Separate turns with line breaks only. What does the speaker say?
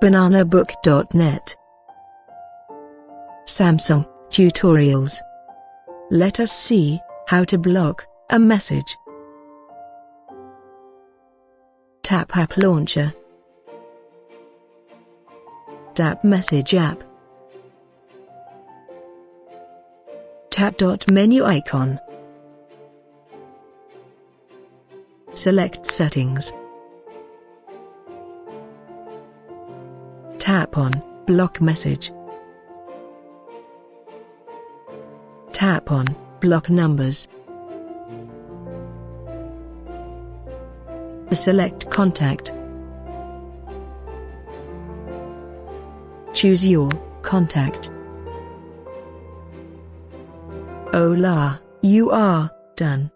bananabook.net Samsung Tutorials. Let us see how to block a message. Tap App Launcher. Tap Message App. Tap dot menu icon. Select Settings Tap on Block Message. Tap on Block Numbers. Select Contact. Choose your contact. Hola, you are done.